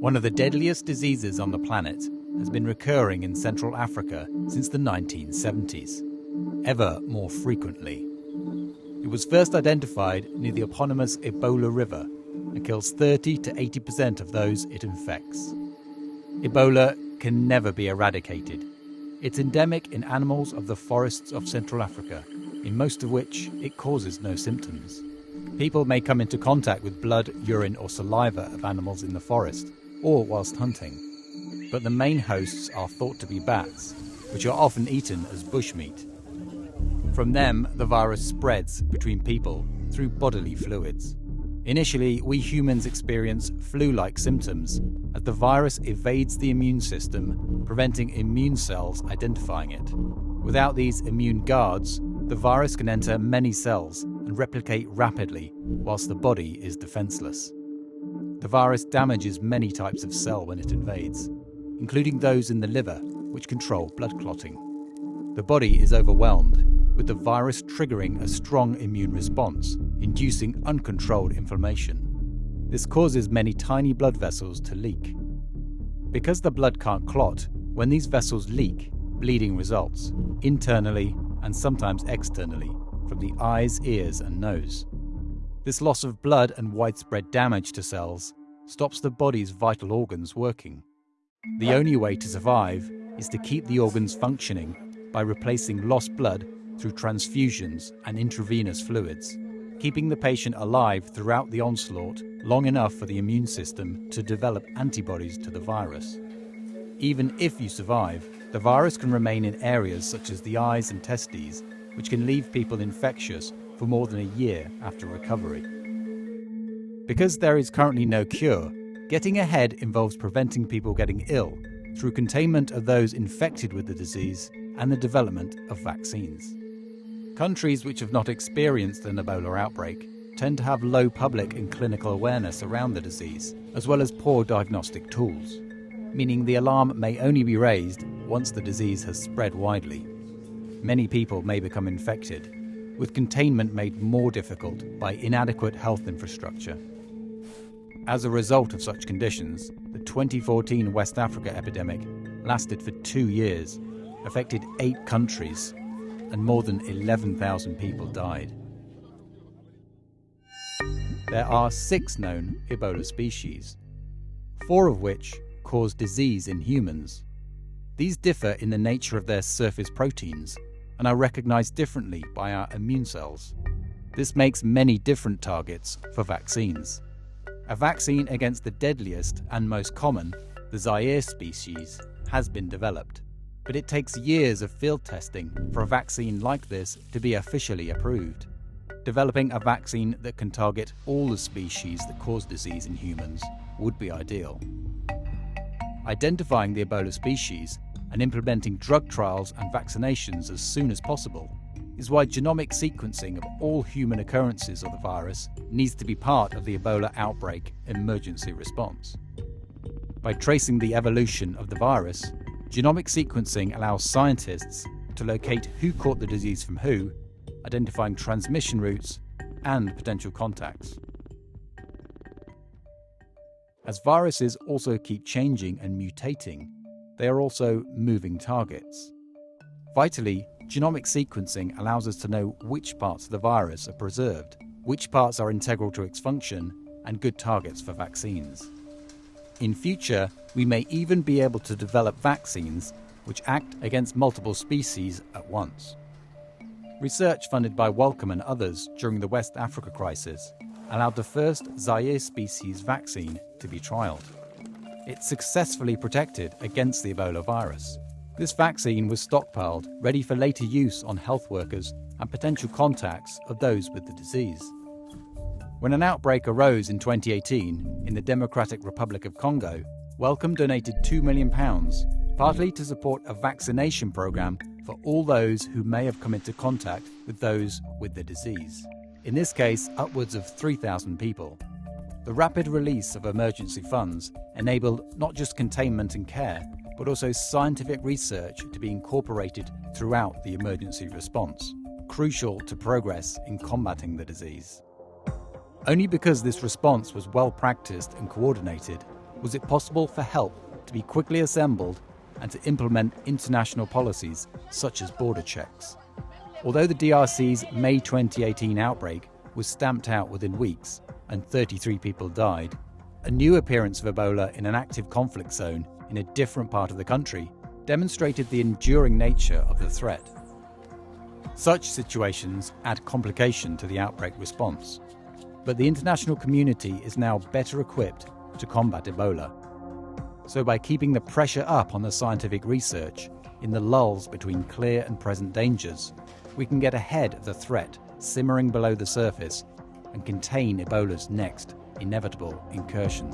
One of the deadliest diseases on the planet has been recurring in Central Africa since the 1970s, ever more frequently. It was first identified near the eponymous Ebola River and kills 30 to 80% of those it infects. Ebola can never be eradicated. It's endemic in animals of the forests of Central Africa, in most of which it causes no symptoms. People may come into contact with blood, urine, or saliva of animals in the forest, or whilst hunting. But the main hosts are thought to be bats, which are often eaten as bushmeat. From them, the virus spreads between people through bodily fluids. Initially, we humans experience flu like symptoms as the virus evades the immune system, preventing immune cells identifying it. Without these immune guards, the virus can enter many cells and replicate rapidly whilst the body is defenseless. The virus damages many types of cell when it invades, including those in the liver, which control blood clotting. The body is overwhelmed, with the virus triggering a strong immune response, inducing uncontrolled inflammation. This causes many tiny blood vessels to leak. Because the blood can't clot, when these vessels leak, bleeding results, internally and sometimes externally, from the eyes, ears, and nose. This loss of blood and widespread damage to cells stops the body's vital organs working. The only way to survive is to keep the organs functioning by replacing lost blood through transfusions and intravenous fluids, keeping the patient alive throughout the onslaught long enough for the immune system to develop antibodies to the virus. Even if you survive, the virus can remain in areas such as the eyes and testes, which can leave people infectious for more than a year after recovery. Because there is currently no cure, getting ahead involves preventing people getting ill through containment of those infected with the disease and the development of vaccines. Countries which have not experienced an Ebola outbreak tend to have low public and clinical awareness around the disease, as well as poor diagnostic tools, meaning the alarm may only be raised once the disease has spread widely. Many people may become infected, with containment made more difficult by inadequate health infrastructure. As a result of such conditions, the 2014 West Africa epidemic lasted for two years, affected eight countries, and more than 11,000 people died. There are six known Ebola species, four of which cause disease in humans. These differ in the nature of their surface proteins and are recognized differently by our immune cells. This makes many different targets for vaccines. A vaccine against the deadliest and most common, the Zaire species, has been developed. But it takes years of field testing for a vaccine like this to be officially approved. Developing a vaccine that can target all the species that cause disease in humans would be ideal. Identifying the Ebola species and implementing drug trials and vaccinations as soon as possible is why genomic sequencing of all human occurrences of the virus needs to be part of the Ebola outbreak emergency response. By tracing the evolution of the virus, genomic sequencing allows scientists to locate who caught the disease from who, identifying transmission routes and potential contacts. As viruses also keep changing and mutating, they are also moving targets. Vitally, genomic sequencing allows us to know which parts of the virus are preserved, which parts are integral to its function, and good targets for vaccines. In future, we may even be able to develop vaccines which act against multiple species at once. Research funded by Wellcome and others during the West Africa crisis allowed the first Zaire species vaccine to be trialled it successfully protected against the Ebola virus. This vaccine was stockpiled, ready for later use on health workers and potential contacts of those with the disease. When an outbreak arose in 2018 in the Democratic Republic of Congo, Wellcome donated £2 million, partly to support a vaccination program for all those who may have come into contact with those with the disease. In this case, upwards of 3,000 people. The rapid release of emergency funds enabled not just containment and care, but also scientific research to be incorporated throughout the emergency response, crucial to progress in combating the disease. Only because this response was well practiced and coordinated was it possible for help to be quickly assembled and to implement international policies such as border checks. Although the DRC's May 2018 outbreak was stamped out within weeks and 33 people died, a new appearance of Ebola in an active conflict zone in a different part of the country demonstrated the enduring nature of the threat. Such situations add complication to the outbreak response, but the international community is now better equipped to combat Ebola. So, by keeping the pressure up on the scientific research in the lulls between clear and present dangers, we can get ahead of the threat simmering below the surface and contain Ebola's next inevitable incursion.